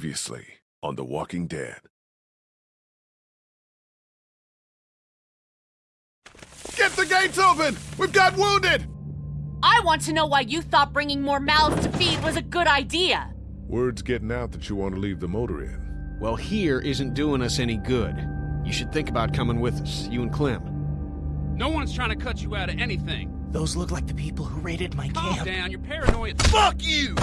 Previously on The Walking Dead. Get the gates open! We've got wounded! I want to know why you thought bringing more mouths to feed was a good idea. Word's getting out that you want to leave the motor inn. Well, here isn't doing us any good. You should think about coming with us, you and Clem. No one's trying to cut you out of anything. Those look like the people who raided my Calm camp. down, you're paranoid. Fuck you!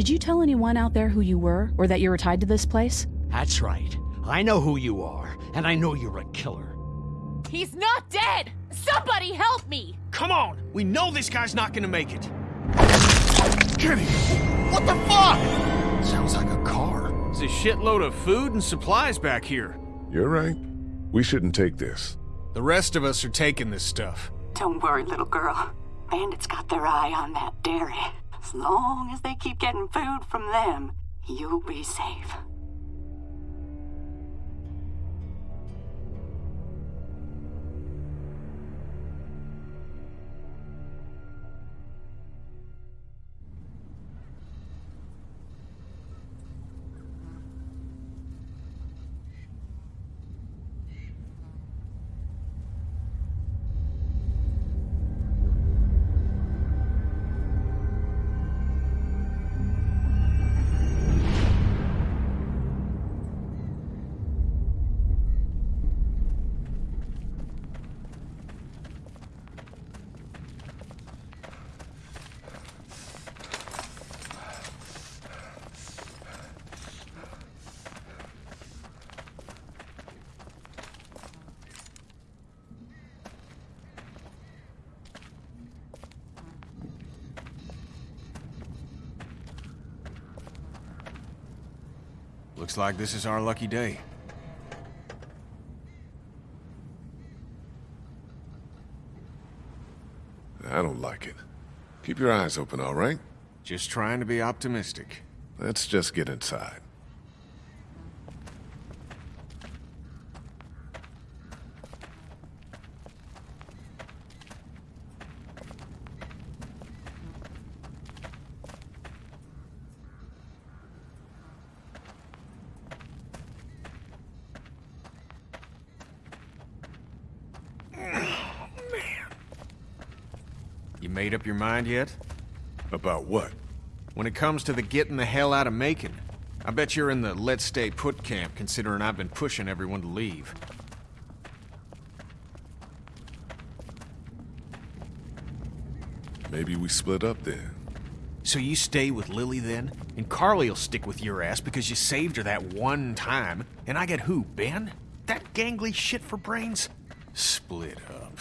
Did you tell anyone out there who you were, or that you were tied to this place? That's right. I know who you are, and I know you're a killer. He's not dead! Somebody help me! Come on! We know this guy's not gonna make it! Kenny! What the fuck? Sounds like a car. There's a shitload of food and supplies back here. You're right. We shouldn't take this. The rest of us are taking this stuff. Don't worry, little girl. Bandits got their eye on that dairy. As long as they keep getting food from them, you'll be safe. Looks like this is our lucky day. I don't like it. Keep your eyes open, all right? Just trying to be optimistic. Let's just get inside. You made up your mind yet? About what? When it comes to the getting the hell out of Macon, I bet you're in the let's stay put camp considering I've been pushing everyone to leave. Maybe we split up then. So you stay with Lilly then? And Carley'll stick with your ass because you saved her that one time. And I get who, Ben? That gangly shit for brains? Split up.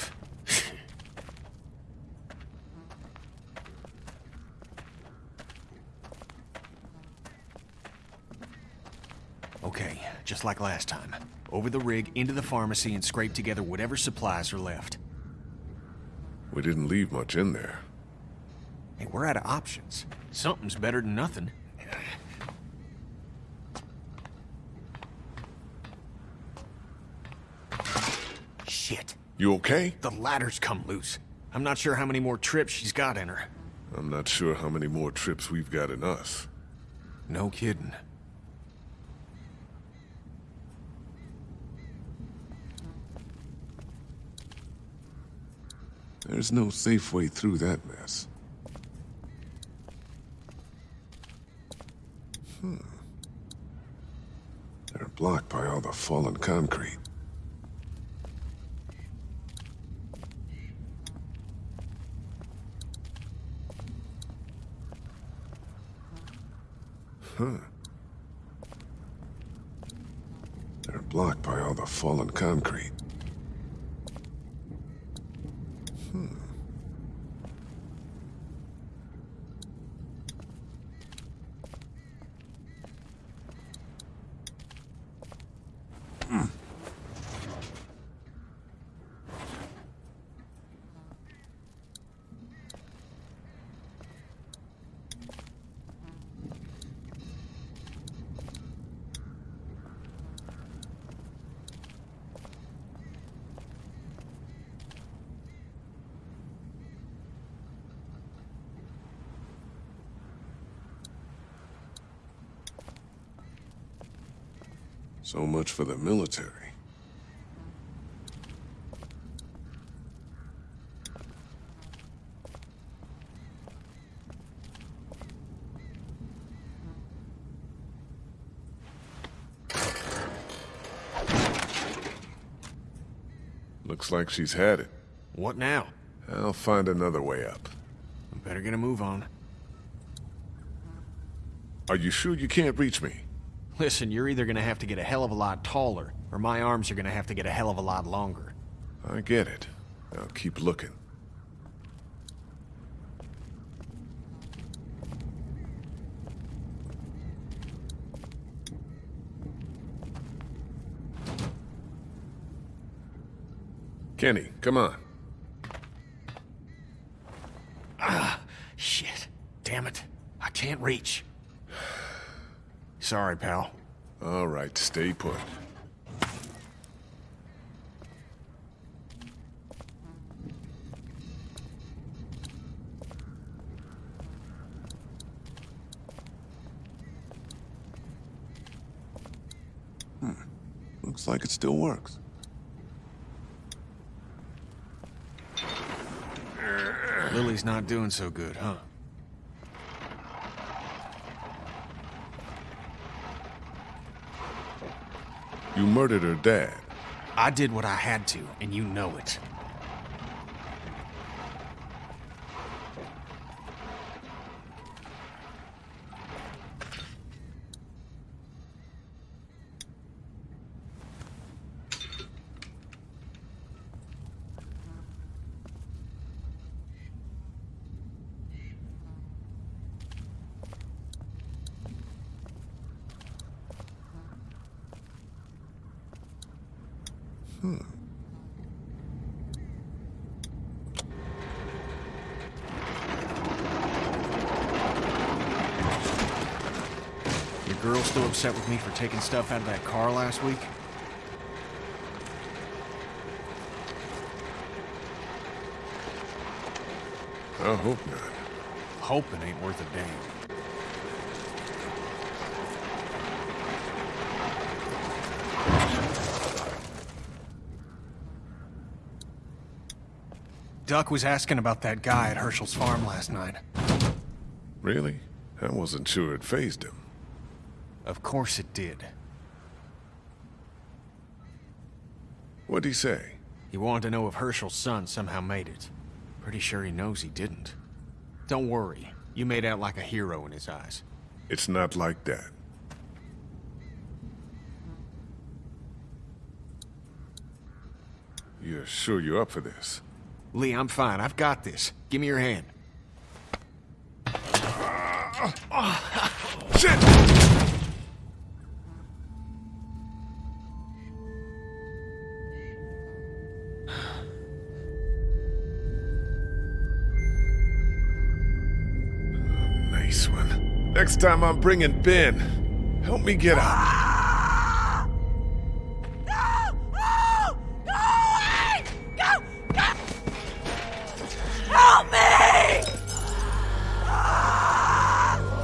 okay, just like last time. Over the rig, into the pharmacy, and scrape together whatever supplies are left. We didn't leave much in there. Hey, we're out of options. Something's better than nothing. Shit. You okay? The ladder's come loose. I'm not sure how many more trips she's got in her. I'm not sure how many more trips we've got in us. No kidding. There's no safe way through that mess. Hmm. They're blocked by all the fallen concrete. Huh. They're blocked by all the fallen concrete. So much for the military. Looks like she's had it. What now? I'll find another way up. Better get a move on. Are you sure you can't reach me? Listen, you're either gonna have to get a hell of a lot taller, or my arms are gonna have to get a hell of a lot longer. I get it. I'll keep looking. Kenny, come on. Ah, Shit. Damn it. I can't reach. Sorry, pal. All right, stay put. Hmm. Looks like it still works. Lilly's not doing so good, huh? You murdered her dad. I did what I had to, and you know it. Your girl still upset with me for taking stuff out of that car last week? I hope not. Hoping ain't worth a damn. Duck was asking about that guy at Hershel's farm last night. Really? I wasn't sure it phased him. Of course it did. What'd he say? He wanted to know if Hershel's son somehow made it. Pretty sure he knows he didn't. Don't worry. You made out like a hero in his eyes. It's not like that. You're sure you're up for this? Lee, I'm fine. I've got this. Give me your hand. Shit! Next time I'm bringing Ben. Help me get out. Help me!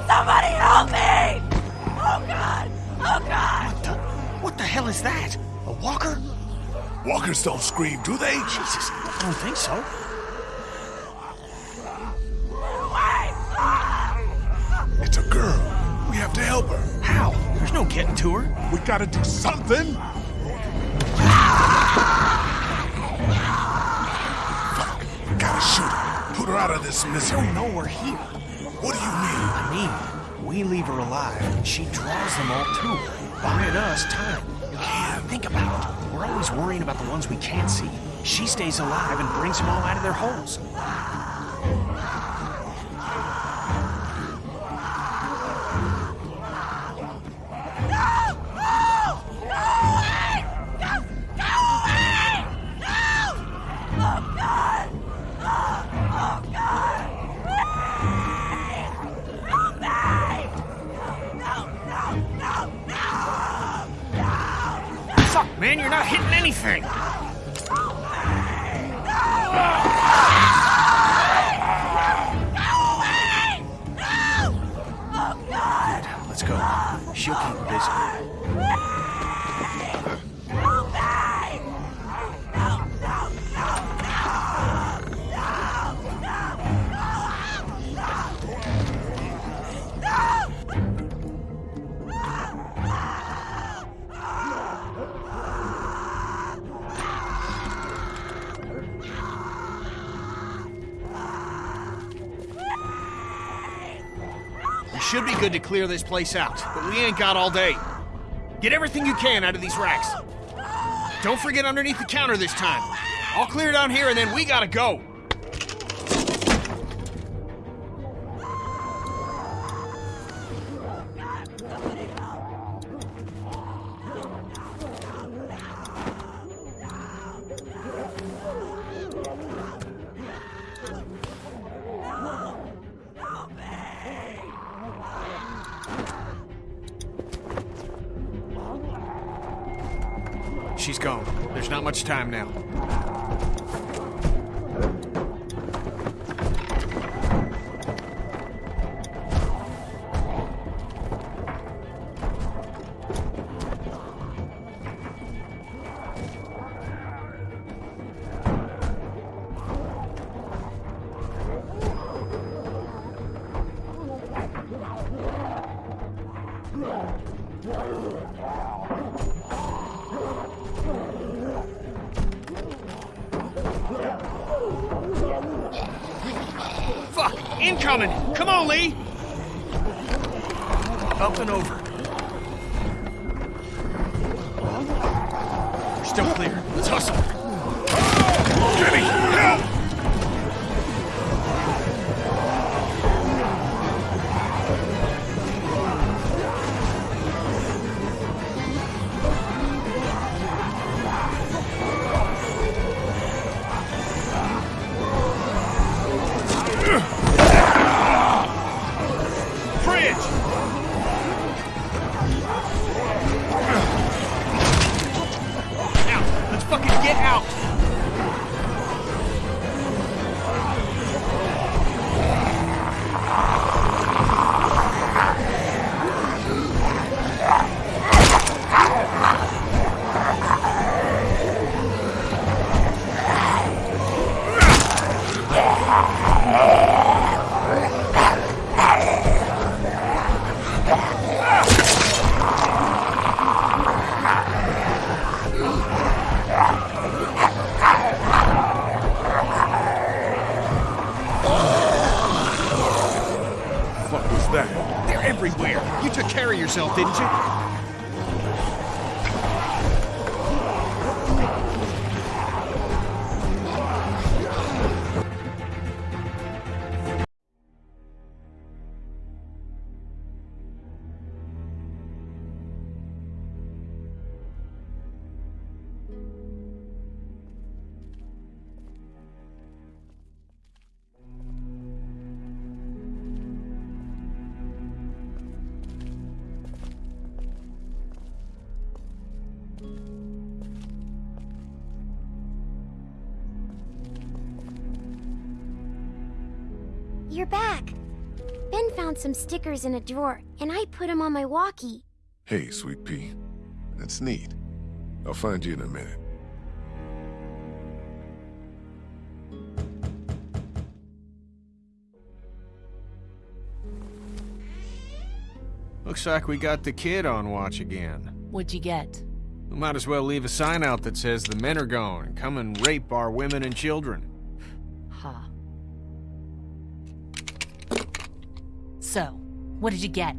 Somebody help me! Oh god! Oh god! What the, what the hell is that? A walker? Walkers don't scream, do they? Jesus, I don't think so. Gotta do something. Fuck. Gotta shoot her. Put her out of this I misery. don't know we're here. What do you mean? I mean, we leave her alive, and she draws them all to her, buying us time. Yeah, think about it. We're always worrying about the ones we can't see. She stays alive and brings them all out of their holes. Should be good to clear this place out, but we ain't got all day. Get everything you can out of these racks. Don't forget underneath the counter this time. I'll clear down here and then we gotta go. Time now. Fuck! Incoming! Come on, Lee! Up and over. We're still clear. Let's hustle. Jenny, help! You're back. Ben found some stickers in a drawer, and I put them on my walkie. Hey, Sweet Pea. That's neat. I'll find you in a minute. Looks like we got the kid on watch again. What'd you get? We might as well leave a sign out that says the men are gone and come and rape our women and children. So, what did you get?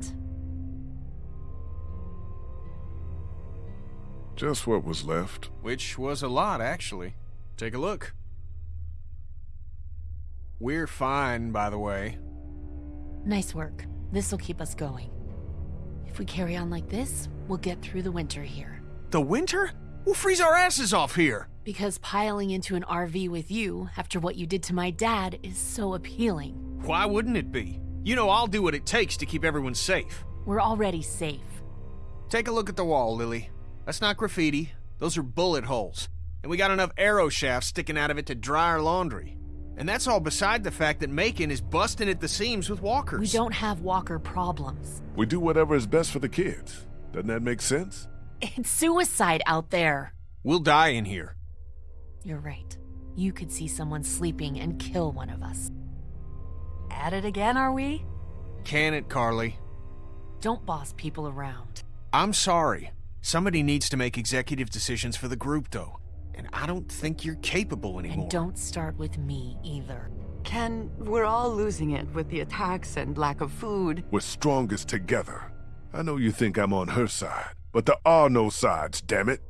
Just what was left. Which was a lot, actually. Take a look. We're fine, by the way. Nice work. This'll keep us going. If we carry on like this, we'll get through the winter here. The winter? We'll freeze our asses off here. Because piling into an RV with you after what you did to my dad is so appealing. Why wouldn't it be? You know I'll do what it takes to keep everyone safe. We're already safe. Take a look at the wall, Lilly. That's not graffiti. Those are bullet holes. And we got enough arrow shafts sticking out of it to dry our laundry. And that's all beside the fact that Macon is busting at the seams with walkers. We don't have walker problems. We do whatever is best for the kids. Doesn't that make sense? It's suicide out there. We'll die in here. You're right. You could see someone sleeping and kill one of us. At it again, are we? Can it, Carley? Don't boss people around. I'm sorry. Somebody needs to make executive decisions for the group, though. And I don't think you're capable anymore. And don't start with me either. Ken, we're all losing it with the attacks and lack of food. We're strongest together. I know you think I'm on her side, but there are no sides, damn it.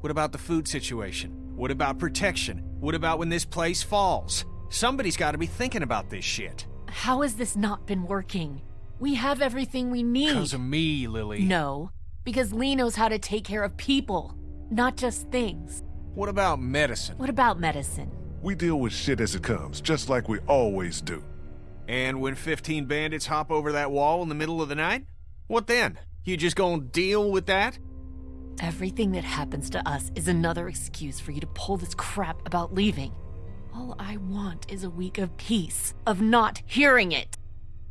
What about the food situation? What about protection? What about when this place falls? Somebody's got to be thinking about this shit. How has this not been working? We have everything we need. Because of me, Lilly. No, because Lee knows how to take care of people, not just things. What about medicine? What about medicine? We deal with shit as it comes, just like we always do. And when 15 bandits hop over that wall in the middle of the night? What then? You just gonna deal with that? Everything that happens to us is another excuse for you to pull this crap about leaving. All I want is a week of peace, of not hearing it.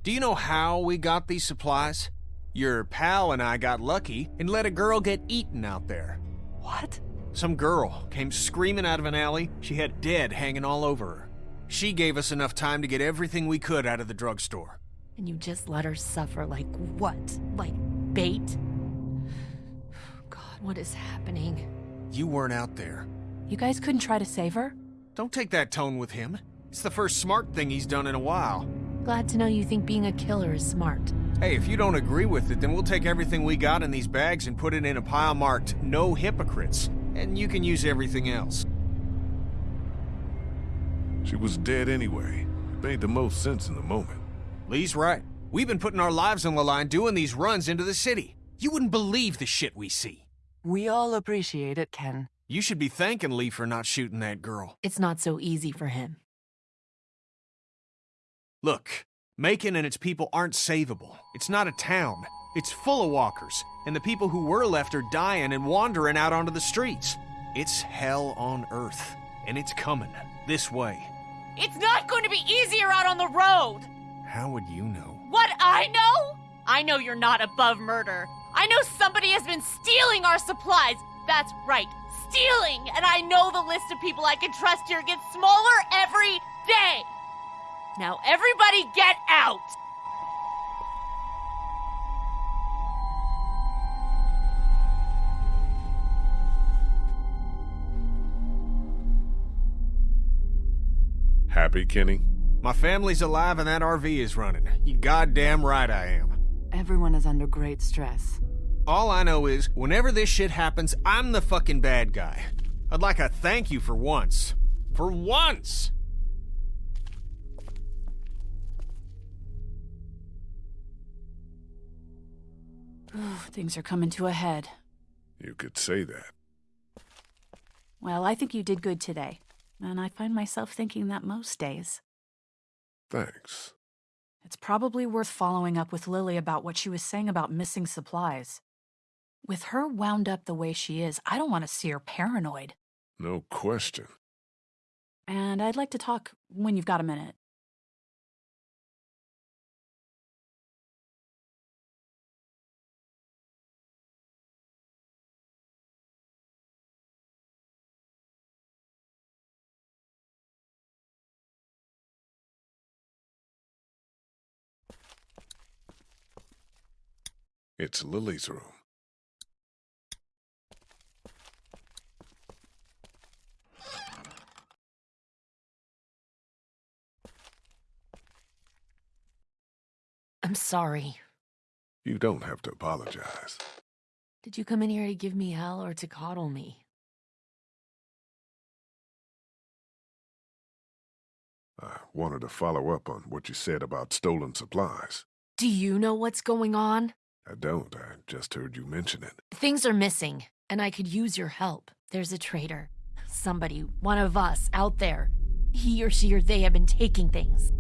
Do you know how we got these supplies? Your pal and I got lucky and let a girl get eaten out there. What? Some girl came screaming out of an alley. She had dead hanging all over her. She gave us enough time to get everything we could out of the drugstore. And you just let her suffer like what? Like bait? God, what is happening? You weren't out there. You guys couldn't try to save her? Don't take that tone with him. It's the first smart thing he's done in a while. Glad to know you think being a killer is smart. Hey, if you don't agree with it, then we'll take everything we got in these bags and put it in a pile marked No Hypocrites. And you can use everything else. She was dead anyway. It made the most sense in the moment. Lee's right. We've been putting our lives on the line doing these runs into the city. You wouldn't believe the shit we see. We all appreciate it, Ken. You should be thanking Lee for not shooting that girl. It's not so easy for him. Look, Macon and its people aren't savable. It's not a town. It's full of walkers, and the people who were left are dying and wandering out onto the streets. It's hell on earth, and it's coming this way. It's not going to be easier out on the road! How would you know? What I know? I know you're not above murder. I know somebody has been stealing our supplies. That's right, stealing! And I know the list of people I can trust here gets smaller every day! Now everybody get out! Happy, Kenny? My family's alive and that RV is running. You goddamn right I am. Everyone is under great stress. All I know is, whenever this shit happens, I'm the fucking bad guy. I'd like a thank you for once. For once! Things are coming to a head. You could say that. Well, I think you did good today. And I find myself thinking that most days. Thanks. It's probably worth following up with Lilly about what she was saying about missing supplies. With her wound up the way she is, I don't want to see her paranoid. No question. And I'd like to talk when you've got a minute. It's Lilly's room. I'm sorry. You don't have to apologize. Did you come in here to give me hell or to coddle me? I wanted to follow up on what you said about stolen supplies. Do you know what's going on? I don't. I just heard you mention it. Things are missing, and I could use your help. There's a traitor. Somebody, one of us, out there. He or she or they have been taking things.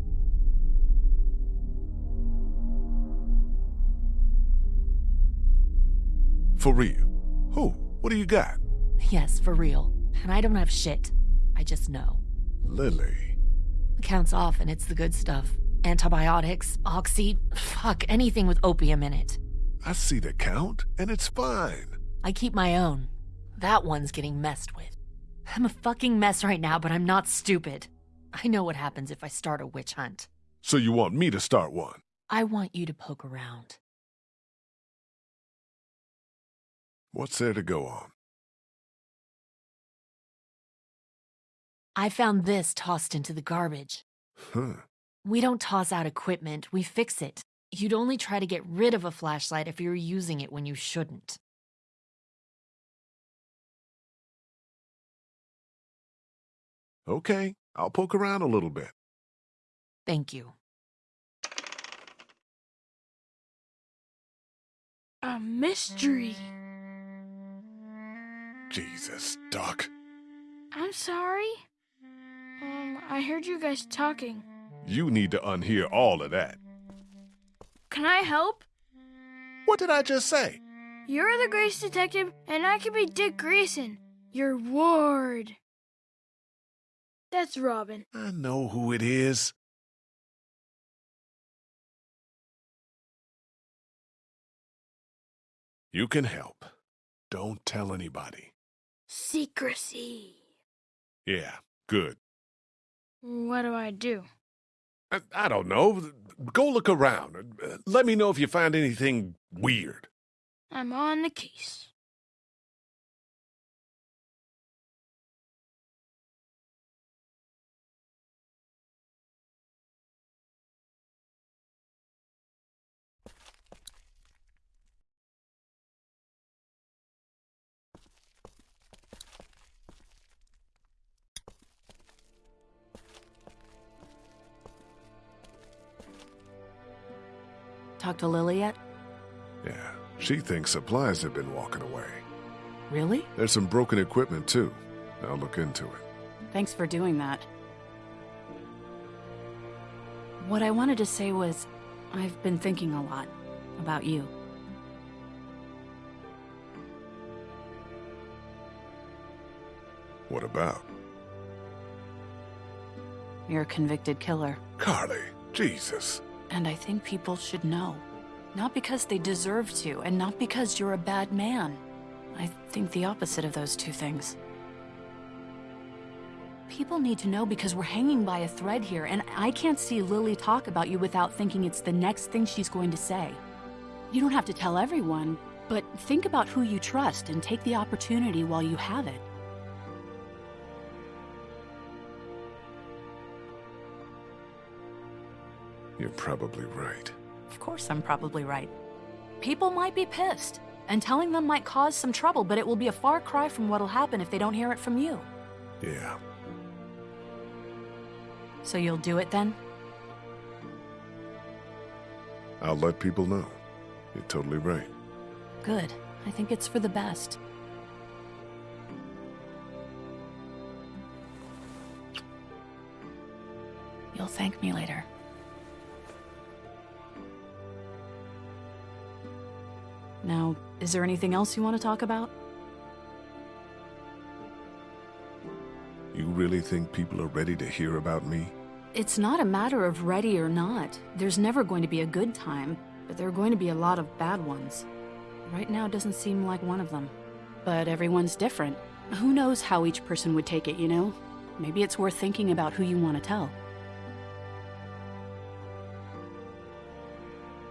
For real? Who? What do you got? Yes, for real. And I don't have shit. I just know. Lilly. The count's off, and it's the good stuff. Antibiotics, oxy, fuck, anything with opium in it. I see the count, and it's fine. I keep my own. That one's getting messed with. I'm a fucking mess right now, but I'm not stupid. I know what happens if I start a witch hunt. So you want me to start one? I want you to poke around. What's there to go on? I found this tossed into the garbage. Huh. We don't toss out equipment, we fix it. You'd only try to get rid of a flashlight if you're using it when you shouldn't. Okay, I'll poke around a little bit. Thank you. A mystery. Jesus, Doc. I'm sorry. Um, I heard you guys talking. You need to unhear all of that. Can I help? What did I just say? You're the Grace Detective, and I can be Dick Grayson, your ward. That's Robin. I know who it is. You can help. Don't tell anybody. Secrecy. Yeah, good. What do I do? I, I don't know. Go look around. Let me know if you find anything weird. I'm on the case. Talk to Lilly yet? Yeah, she thinks supplies have been walking away. Really? There's some broken equipment, too. I'll look into it. Thanks for doing that. What I wanted to say was, I've been thinking a lot about you. What about? You're a convicted killer, Carley, Jesus. And I think people should know. Not because they deserve to, and not because you're a bad man. I think the opposite of those two things. People need to know because we're hanging by a thread here, and I can't see Lilly talk about you without thinking it's the next thing she's going to say. You don't have to tell everyone, but think about who you trust and take the opportunity while you have it. You're probably right. Of course, I'm probably right. People might be pissed, and telling them might cause some trouble, but it will be a far cry from what'll happen if they don't hear it from you. Yeah. So you'll do it then? I'll let people know. You're totally right. Good. I think it's for the best. You'll thank me later. Now, is there anything else you want to talk about? You really think people are ready to hear about me? It's not a matter of ready or not. There's never going to be a good time, but there are going to be a lot of bad ones. Right now doesn't seem like one of them. But everyone's different. Who knows how each person would take it, you know? Maybe it's worth thinking about who you want to tell.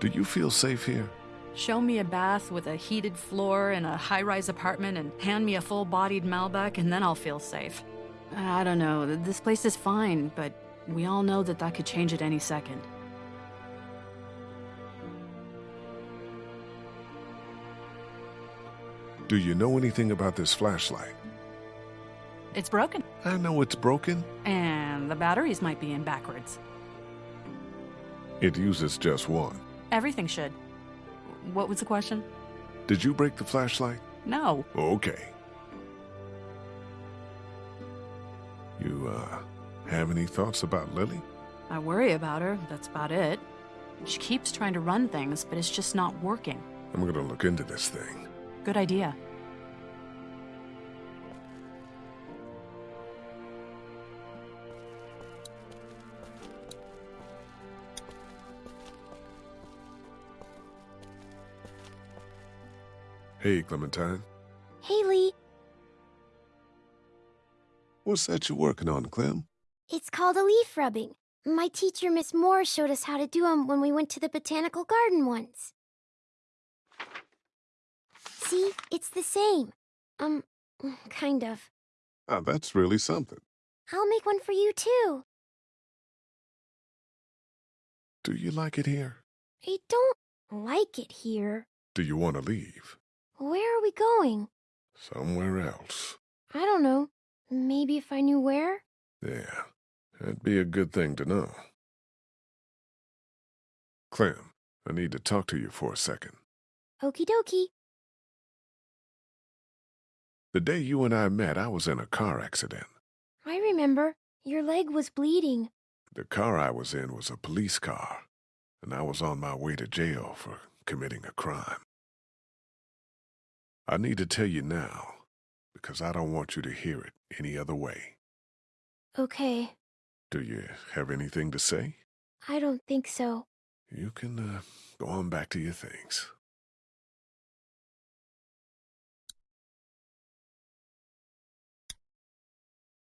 Do you feel safe here? Show me a bath with a heated floor in a high rise apartment and hand me a full bodied Malbec, and then I'll feel safe. I don't know. This place is fine, but we all know that that could change at any second. Do you know anything about this flashlight? It's broken, I know it's broken. and the batteries might be in backwards. It uses just one. Everything should. What was the question? Did you break the flashlight? No. Okay. You, uh, have any thoughts about Lilly? I worry about her, that's about it. She keeps trying to run things, but it's just not working. I'm gonna look into this thing. Good idea. Hey, Clementine. Haley, What's that you're working on, Clem? it's called a leaf rubbing. My teacher, Miss Moore, showed us how to do 'em when we went to the botanical garden once. See, it's the same. Um, kind of. Ah, that's really something. I'll make one for you too. Do you like it here? I don't like it here. Do you want to leave? Where are we going? Somewhere else. I don't know. Maybe if I knew where? Yeah, that'd be a good thing to know. Clem, I need to talk to you for a second. Okie dokie. The day you and I met, I was in a car accident. I remember. Your leg was bleeding. The car I was in was a police car, and I was on my way to jail for committing a crime. I need to tell you now, because I don't want you to hear it any other way. Okay. Do you have anything to say? I don't think so. You can uh, go on back to your things.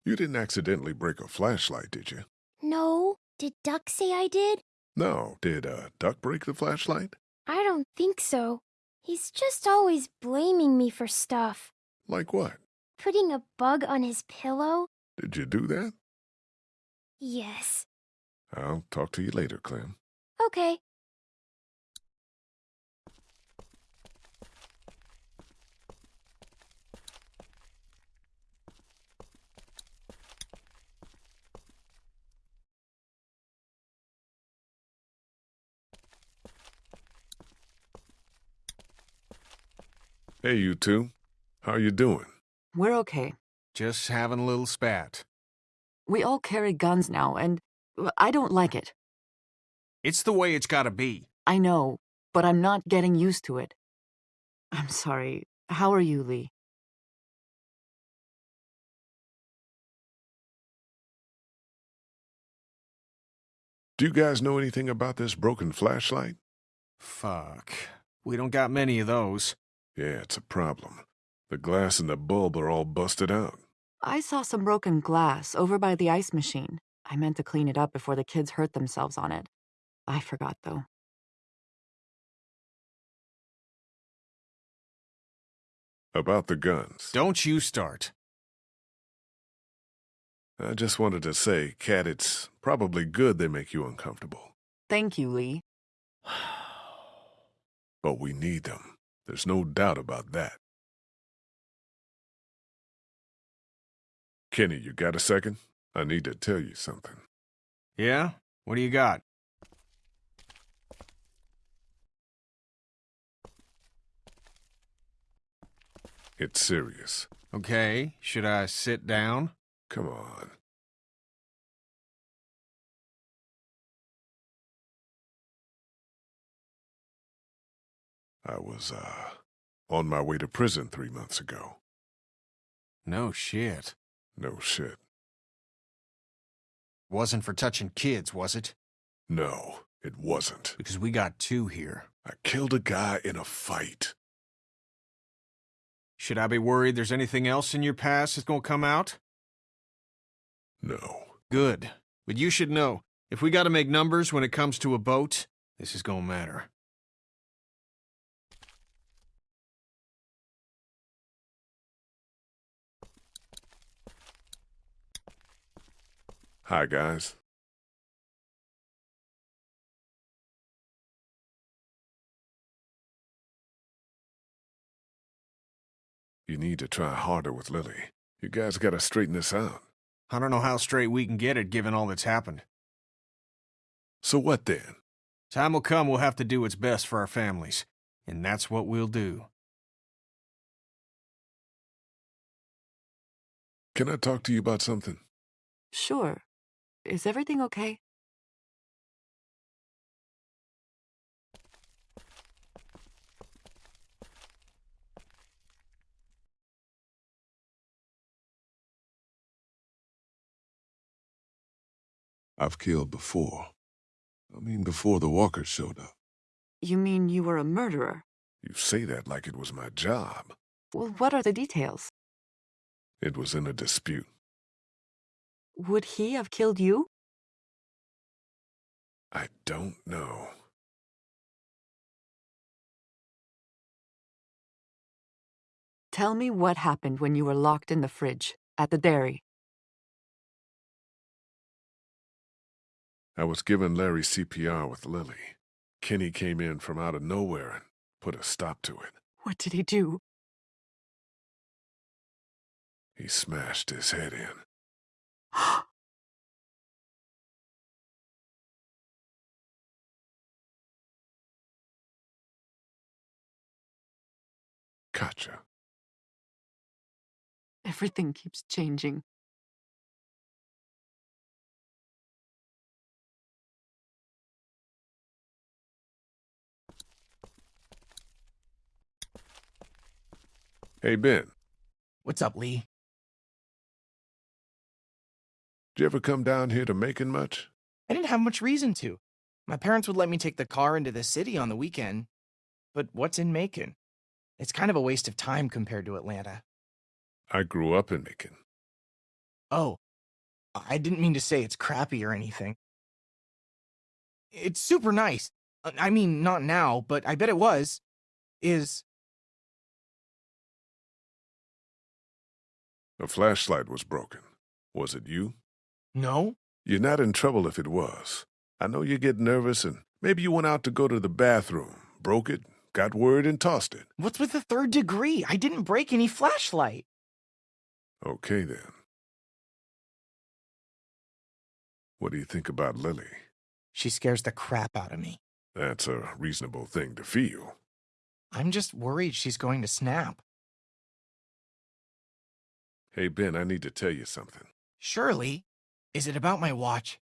You didn't accidentally break a flashlight, did you? No. Did Duck say I did? No. Did uh, Duck break the flashlight? I don't think so. He's just always blaming me for stuff. Like what? Putting a bug on his pillow? Did you do that? Yes. I'll talk to you later, Clem. Okay. Hey, you two. How you doing? We're okay. Just having a little spat. We all carry guns now, and uh, I don't like it. It's the way it's gotta be. I know, but I'm not getting used to it. I'm sorry. How are you, Lee? Do you guys know anything about this broken flashlight? Fuck. We don't got many of those. Yeah, it's a problem. The glass and the bulb are all busted out. I saw some broken glass over by the ice machine. I meant to clean it up before the kids hurt themselves on it. I forgot, though. About the guns. Don't you start. I just wanted to say, Kat, it's probably good they make you uncomfortable. Thank you, Lee. But we need them. There's no doubt about that. Kenny, you got a second? I need to tell you something. Yeah? What do you got? It's serious. Okay, should I sit down? Come on. I was, uh, on my way to prison three months ago. No shit. No shit. Wasn't for touching kids, was it? No, it wasn't. Because we got two here. I killed a guy in a fight. Should I be worried there's anything else in your past that's gonna come out? No. Good. But you should know, if we gotta make numbers when it comes to a boat, this is gonna matter. Hi, guys. You need to try harder with Lilly. You guys gotta straighten this out. I don't know how straight we can get it given all that's happened. So what then? Time will come we'll have to do what's best for our families. And that's what we'll do. Can I talk to you about something? Sure. Is everything okay? I've killed before. I mean, before the walkers showed up. You mean you were a murderer? You say that like it was my job. Well, what are the details? It was in a dispute. Would he have killed you? I don't know. Tell me what happened when you were locked in the fridge at the dairy. I was giving Larry CPR with Lilly. Kenny came in from out of nowhere and put a stop to it. What did he do? He smashed his head in. Gotcha. Everything keeps changing. Hey, Ben, What's up, Lee? Did you ever come down here to Macon much? I didn't have much reason to. My parents would let me take the car into the city on the weekend. But what's in Macon? It's kind of a waste of time compared to Atlanta. I grew up in Macon. Oh, I didn't mean to say it's crappy or anything. It's super nice. Uh, I mean, not now, but I bet it was. Is. A flashlight was broken. Was it you? No? You're not in trouble if it was. I know you get nervous and maybe you went out to go to the bathroom, broke it, got worried and tossed it. What's with the third degree? I didn't break any flashlight. Okay, then. What do you think about Lilly? She scares the crap out of me. That's a reasonable thing to feel. I'm just worried she's going to snap. Hey, Ben, I need to tell you something. Surely. Is it about my watch?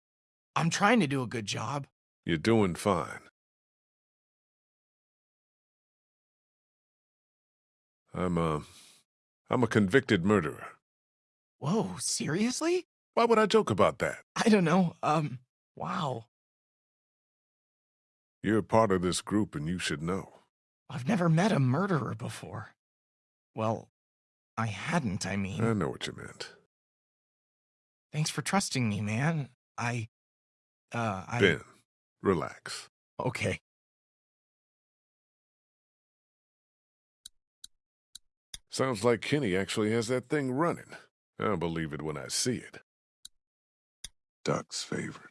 I'm trying to do a good job. You're doing fine. I'm a, I'm a convicted murderer. Whoa, seriously? Why would I joke about that? I don't know. Um, wow. You're part of this group and you should know. I've never met a murderer before. Well, I hadn't, I mean. I know what you meant. Thanks for trusting me, man. I. Uh, I. Ben, relax. Okay. Sounds like Kenny actually has that thing running. I'll believe it when I see it. Duck's favorite.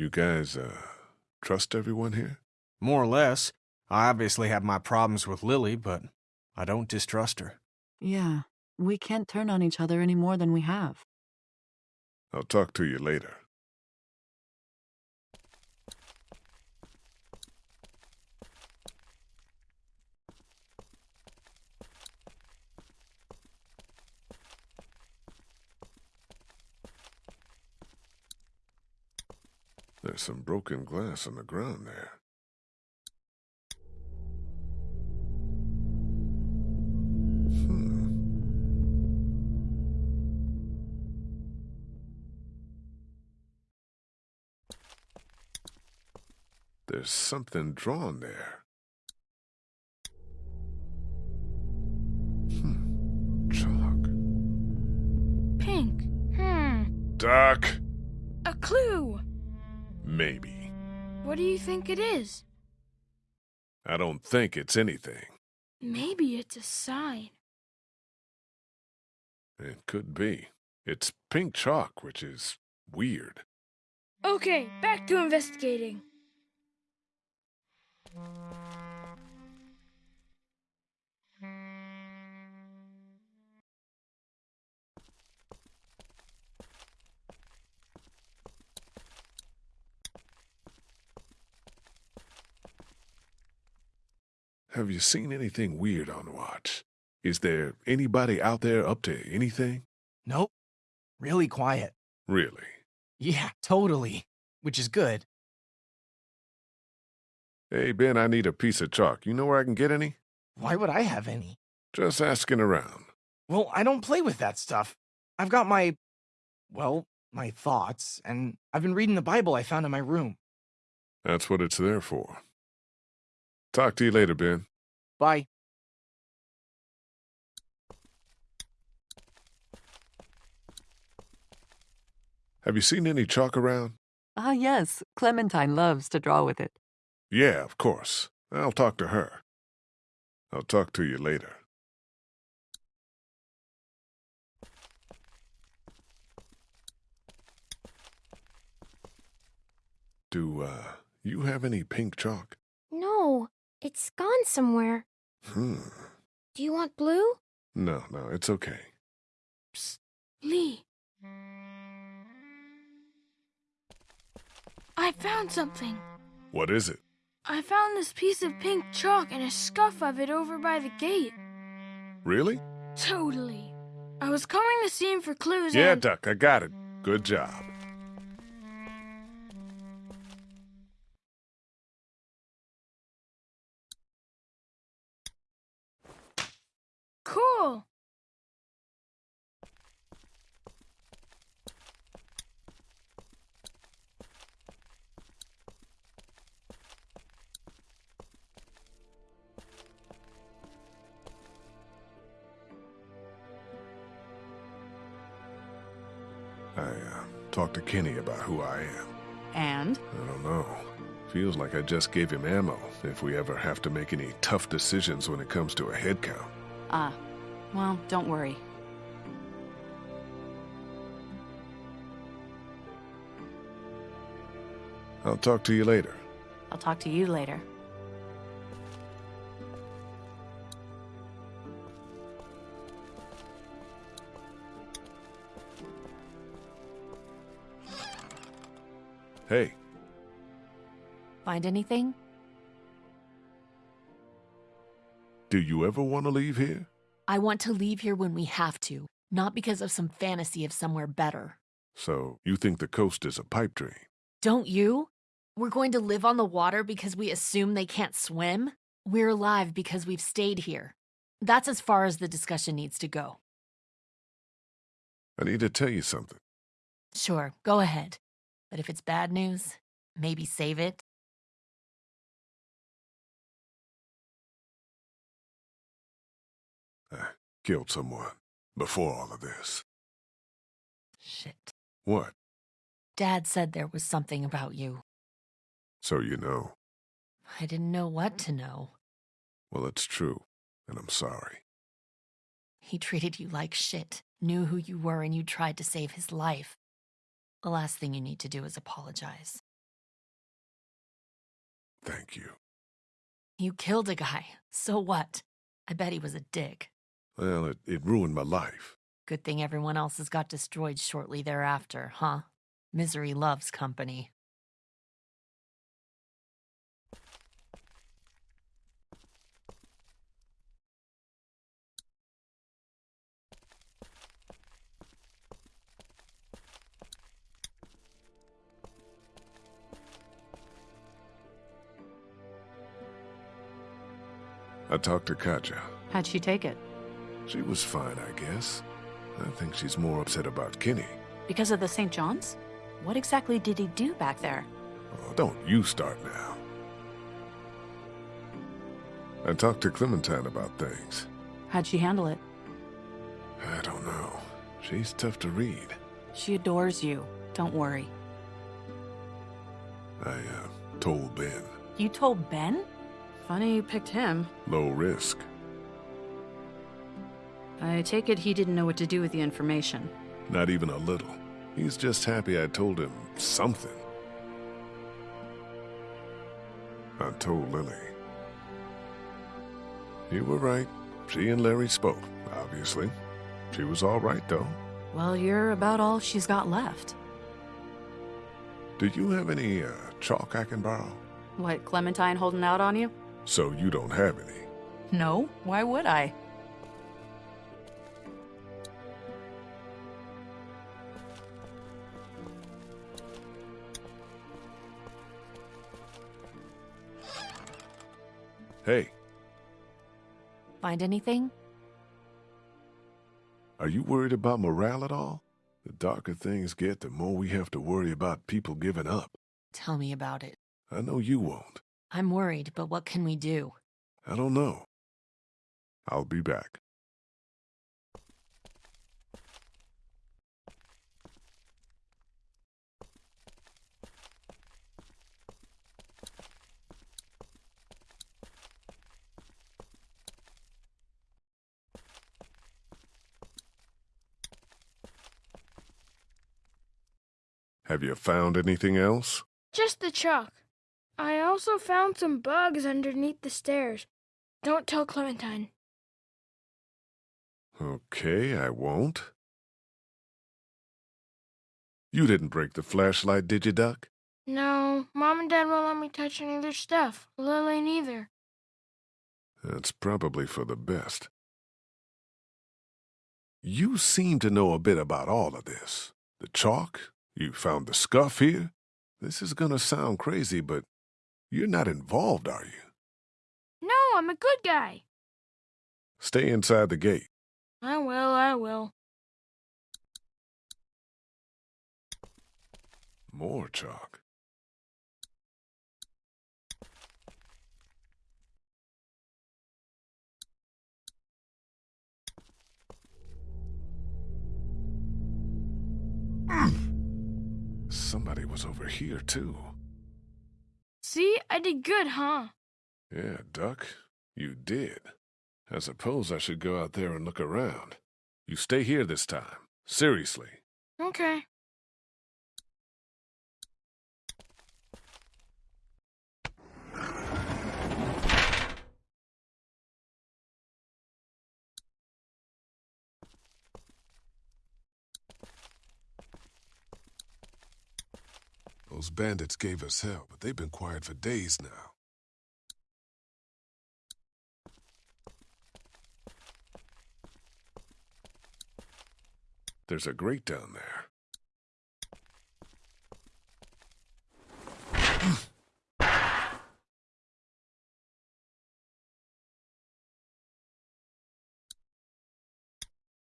You guys, uh, trust everyone here? More or less. I obviously have my problems with Lilly, but I don't distrust her. Yeah, we can't turn on each other any more than we have. I'll talk to you later. There's some broken glass on the ground there. Hmm. There's something drawn there. Hmm. Chalk. Pink. Hmm. Doc! Maybe. What do you think it is? I don't think it's anything. Maybe it's a sign. It could be. It's pink chalk, which is weird. Okay, back to investigating. Have you seen anything weird on watch? Is there anybody out there up to anything? Nope. Really quiet. Really? Yeah, totally. Which is good. Hey, Ben, I need a piece of chalk. You know where I can get any? Why would I have any? Just asking around. Well, I don't play with that stuff. I've got my. Well, my thoughts, and I've been reading the Bible I found in my room. That's what it's there for. Talk to you later, Ben. Bye. Have you seen any chalk around? Ah, yes. Clementine loves to draw with it. Yeah, of course. I'll talk to her. I'll talk to you later. Do, uh, you have any pink chalk? No, it's gone somewhere. Hmm. Do you want blue? No, no, it's okay. Lee. I found something. What is it? I found this piece of pink chalk and a scuff of it over by the gate. Really? Totally. I was combing the scene for clues Yeah, and... Duck, I got it. Good job. Cool. I, uh, talked to Kenny about who I am. And? I don't know. Feels like I just gave him ammo if we ever have to make any tough decisions when it comes to a head count. Ah, well, don't worry. I'll talk to you later. I'll talk to you later. Hey, Find anything? Do you ever want to leave here? I want to leave here when we have to, not because of some fantasy of somewhere better. So, you think the coast is a pipe dream? Don't you? We're going to live on the water because we assume they can't swim? We're alive because we've stayed here. That's as far as the discussion needs to go. I need to tell you something. Sure, go ahead. But if it's bad news, maybe save it. Killed someone before all of this. Shit. What? Dad said there was something about you. So you know. I didn't know what to know. Well, it's true, and I'm sorry. He treated you like shit, knew who you were, and you tried to save his life. The last thing you need to do is apologize. Thank you. You killed a guy. So what? I bet he was a dick. Well, it, it ruined my life. Good thing everyone else's got destroyed shortly thereafter, huh? Misery loves company. I talked to Katjaa. How'd she take it? She was fine, I guess. I think she's more upset about Kenny. Because of the St. John's? What exactly did he do back there? Oh, don't you start now. I talked to Clementine about things. How'd she handle it? I don't know. She's tough to read. She adores you. Don't worry. I, uh, told Ben. You told Ben? Funny you picked him. Low risk. I take it he didn't know what to do with the information. Not even a little. He's just happy I told him something. I told Lilly. You were right. She and Larry spoke, obviously. She was all right, though. Well, you're about all she's got left. Do you have any, uh, chalk I can borrow? What, Clementine holding out on you? So you don't have any. No, why would I? Hey, Find anything? are you worried about morale at all? The darker things get, the more we have to worry about people giving up. Tell me about it. I know you won't. I'm worried, but what can we do? I don't know. I'll be back. Have you found anything else? Just the chalk. I also found some bugs underneath the stairs. Don't tell Clementine. Okay, I won't. You didn't break the flashlight, did you, Duck? No, Mom and Dad won't let me touch any of their stuff. Lilly neither. That's probably for the best. You seem to know a bit about all of this. The chalk, you found the scuff here. This is gonna sound crazy, but you're not involved, are you? No, I'm a good guy. Stay inside the gate. I will, I will. More chalk. Mm. Somebody was over here, too. See, I did good, huh? Yeah, Duck, you did. I suppose I should go out there and look around. You stay here this time. Seriously. Okay. Those bandits gave us hell, but they've been quiet for days now. There's a grate down there.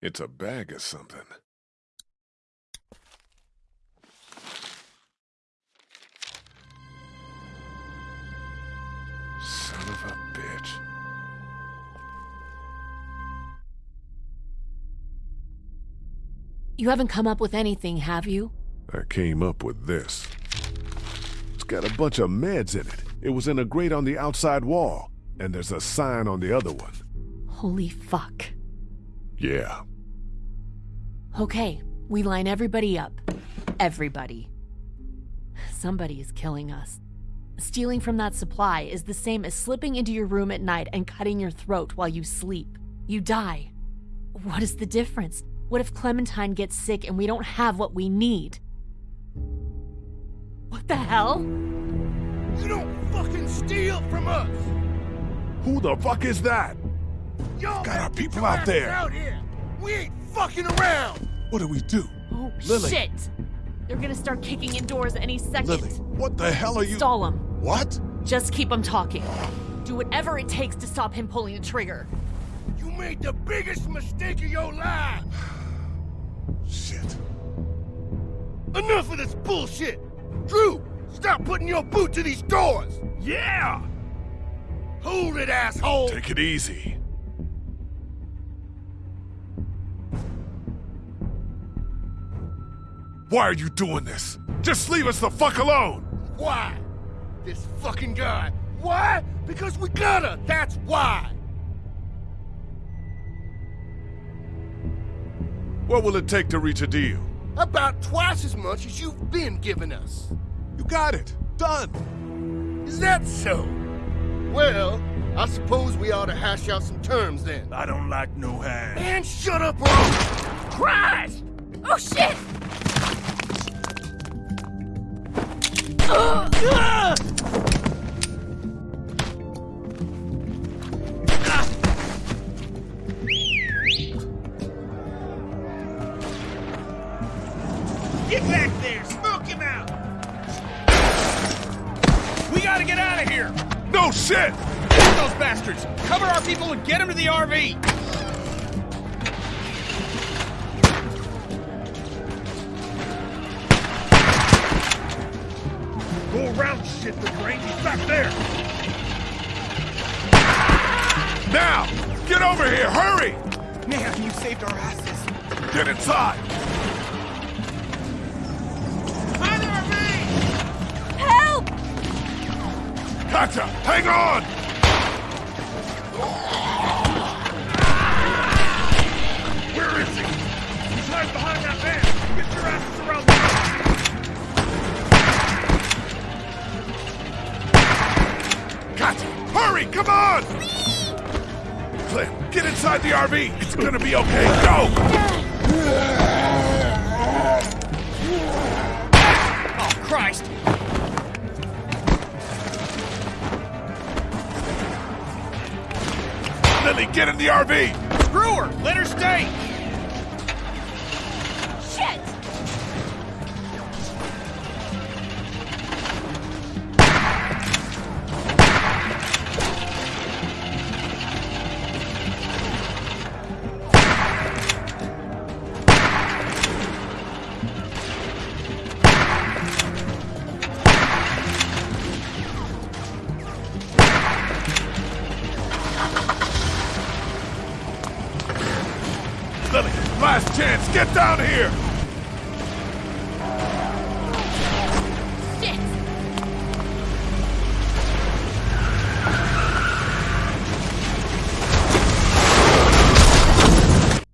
It's a bag of something. You haven't come up with anything, have you? I came up with this. It's got a bunch of meds in it. It was in a grate on the outside wall, and there's a sign on the other one. Holy fuck. Yeah. Okay, we line everybody up. Everybody. Somebody is killing us. Stealing from that supply is the same as slipping into your room at night and cutting your throat while you sleep. You die. What is the difference? What if Clementine gets sick and we don't have what we need? What the hell? You don't fucking steal from us! Who the fuck is that? Y'all Got our people out there. Out here. We ain't fucking around! What do we do? Oh, Lilly. shit! They're gonna start kicking in doors any second. Lilly, what the hell are you? Stall him. What? Just keep him talking. Do whatever it takes to stop him pulling the trigger. You made the biggest mistake of your life! Shit. Enough of this bullshit! Drew, stop putting your boot to these doors! Yeah! Hold it, asshole! Take it easy. Why are you doing this? Just leave us the fuck alone! Why? This fucking guy. Why? Because we gotta! That's why! What will it take to reach a deal? About twice as much as you've been giving us. You got it. Done. Is that so? Well, I suppose we ought to hash out some terms then. I don't like no hand. Man, shut up I'll... Christ! Oh shit! Get people and get him to the RV! Go around shit, the brain. He's back there! Now! Get over here! Hurry! Man, you saved our asses. Get inside! Behind the RV! Help! Gotcha! Hang on! Hurry, come on! Flynn, get inside the RV. It's gonna be okay. Go! Oh, Christ! Lilly, get in the RV! Screw her! Let her stay!